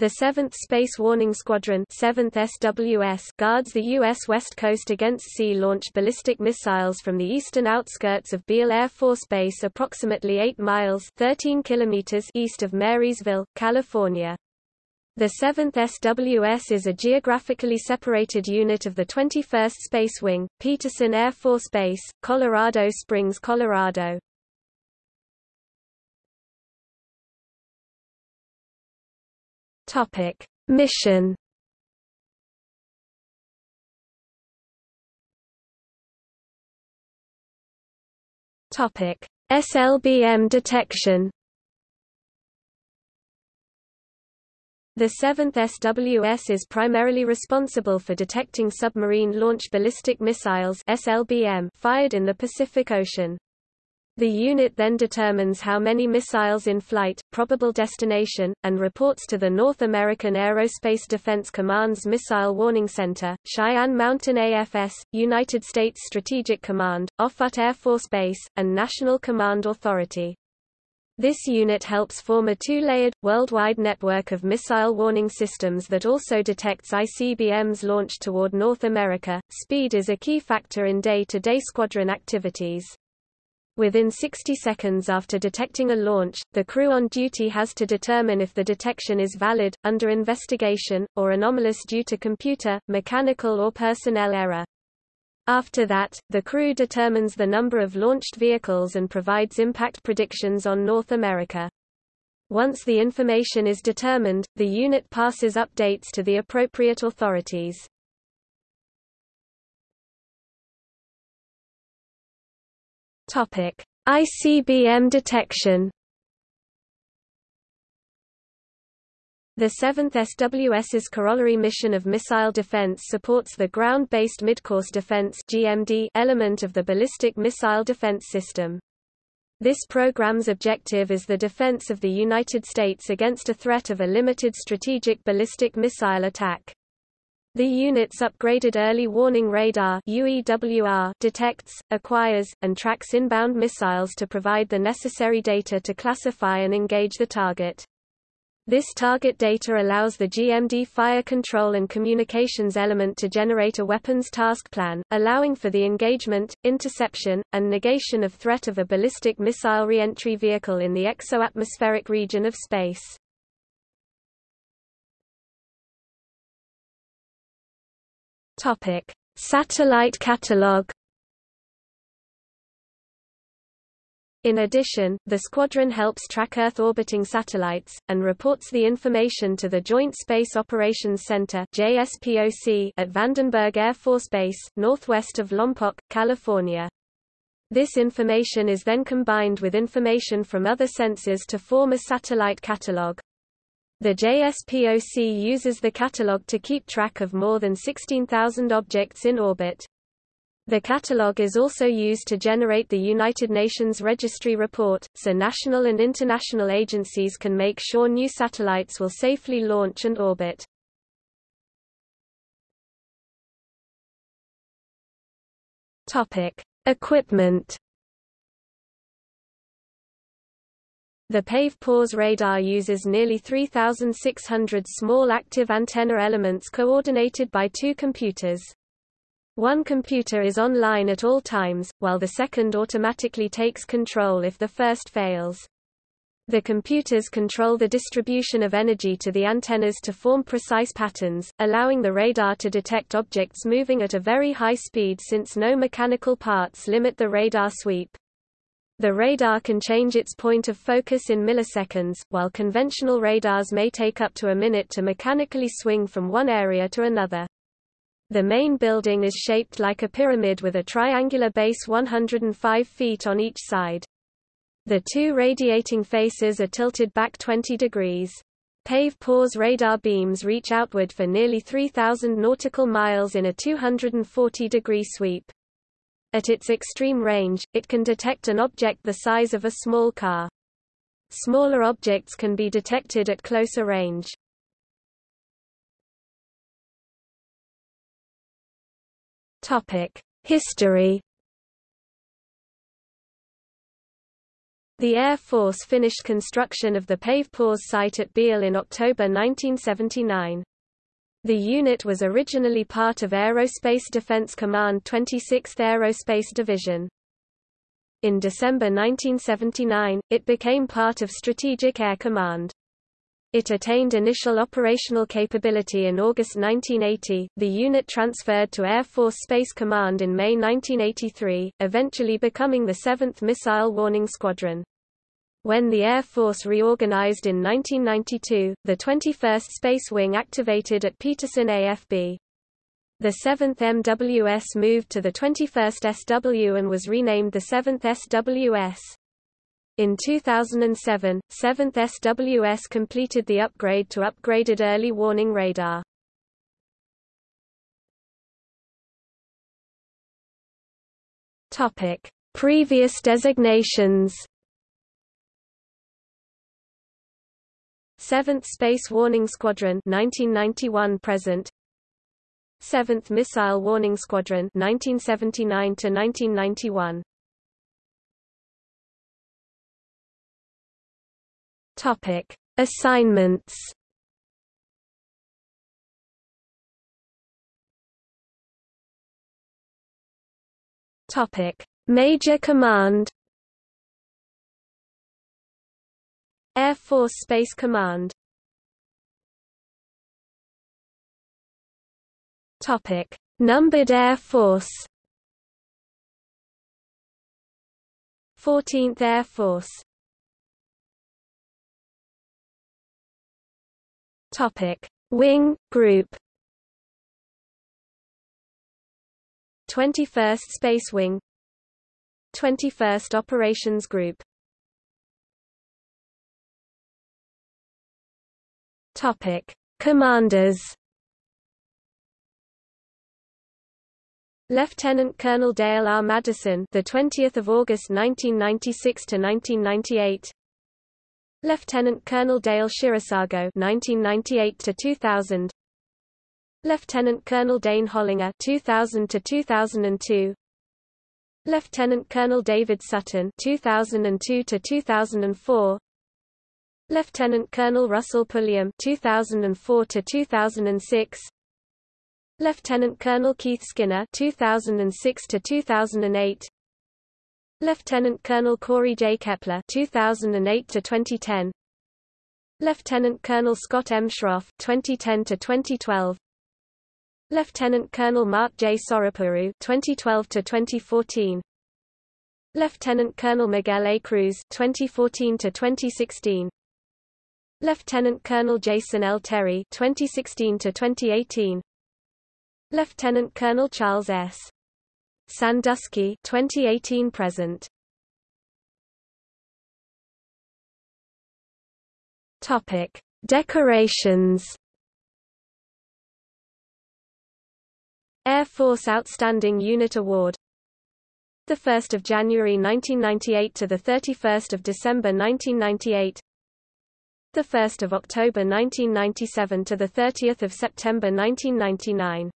The 7th Space Warning Squadron 7th SWS guards the U.S. West Coast against sea-launched ballistic missiles from the eastern outskirts of Beale Air Force Base approximately 8 miles 13 kilometers east of Marysville, California. The 7th SWS is a geographically separated unit of the 21st Space Wing, Peterson Air Force Base, Colorado Springs, Colorado. Topic: Mission. Topic: SLBM detection. The 7th SWS is primarily responsible for detecting submarine-launched ballistic missiles SLBM fired in the Pacific Ocean. The unit then determines how many missiles in flight, probable destination, and reports to the North American Aerospace Defense Command's Missile Warning Center, Cheyenne Mountain AFS, United States Strategic Command, Offutt Air Force Base, and National Command Authority. This unit helps form a two-layered, worldwide network of missile warning systems that also detects ICBMs launched toward North America. Speed is a key factor in day-to-day -day squadron activities. Within 60 seconds after detecting a launch, the crew on duty has to determine if the detection is valid, under investigation, or anomalous due to computer, mechanical or personnel error. After that, the crew determines the number of launched vehicles and provides impact predictions on North America. Once the information is determined, the unit passes updates to the appropriate authorities. Topic: ICBM detection. The 7th SWS's corollary mission of missile defense supports the Ground-Based Midcourse Defense (GMD) element of the Ballistic Missile Defense System. This program's objective is the defense of the United States against a threat of a limited strategic ballistic missile attack. The unit's upgraded early warning radar detects, acquires, and tracks inbound missiles to provide the necessary data to classify and engage the target. This target data allows the GMD fire control and communications element to generate a weapons task plan, allowing for the engagement, interception, and negation of threat of a ballistic missile reentry vehicle in the exo-atmospheric region of space. Topic: Satellite catalog. In addition, the squadron helps track Earth-orbiting satellites, and reports the information to the Joint Space Operations Center JSPOC at Vandenberg Air Force Base, northwest of Lompoc, California. This information is then combined with information from other sensors to form a satellite catalog. The JSPOC uses the catalog to keep track of more than 16,000 objects in orbit. The catalog is also used to generate the United Nations Registry Report, so national and international agencies can make sure new satellites will safely launch and orbit. Equipment The PAVE-PAWS radar uses nearly 3,600 small active antenna elements coordinated by two computers. One computer is online at all times, while the second automatically takes control if the first fails. The computers control the distribution of energy to the antennas to form precise patterns, allowing the radar to detect objects moving at a very high speed since no mechanical parts limit the radar sweep. The radar can change its point of focus in milliseconds, while conventional radars may take up to a minute to mechanically swing from one area to another. The main building is shaped like a pyramid with a triangular base 105 feet on each side. The two radiating faces are tilted back 20 degrees. PAVE-PAWS radar beams reach outward for nearly 3,000 nautical miles in a 240-degree sweep. At its extreme range, it can detect an object the size of a small car. Smaller objects can be detected at closer range. History. The Air Force finished construction of the PAVE PAWS site at Beale in October 1979. The unit was originally part of Aerospace Defense Command 26th Aerospace Division. In December 1979, it became part of Strategic Air Command. It attained initial operational capability in August 1980. The unit transferred to Air Force Space Command in May 1983, eventually becoming the 7th Missile Warning Squadron. When the Air Force reorganized in 1992, the 21st Space Wing activated at Peterson AFB. The 7th MWS moved to the 21st SW and was renamed the 7th SWS. In 2007, 7th SWS completed the upgrade to upgraded early warning radar. Topic: Previous designations 7th Space Warning Squadron 1991 present 7th Missile Warning Squadron 1979 to 1991 Topic Assignments. Topic Major Command Air Force Space Command. Topic: Numbered Air Force. 14th Air Force. Topic: Wing Group. 21st Space Wing. 21st Operations Group Topic: Commanders. Lieutenant Colonel Dale R. Madison, the 20th of August 1996 to 1998. Lieutenant Colonel Dale Shirasago, 1998 to 2000. Lieutenant Colonel Dane Hollinger, 2000 to 2002. Lieutenant Colonel David Sutton, 2002 to 2004. Lieutenant Colonel Russell Pulliam 2004 to 2006 Lieutenant Colonel Keith Skinner 2006 to 2008 Lieutenant Colonel Corey J. Kepler 2008 to 2010 Lieutenant Colonel Scott M. Schroff 2010 to 2012 Lieutenant Colonel Mark J. Sorapuru 2012 to 2014 Lieutenant Colonel Miguel A. Cruz 2014 to 2016 Lieutenant Colonel Jason L. Terry 2016 to 2018 Lieutenant Colonel Charles S. Sandusky 2018 present. Topic Decorations. Air Force Outstanding Unit Award. The 1st of January 1998 to the 31st of December 1998 the 1st of October 1997 to the 30th of September 1999.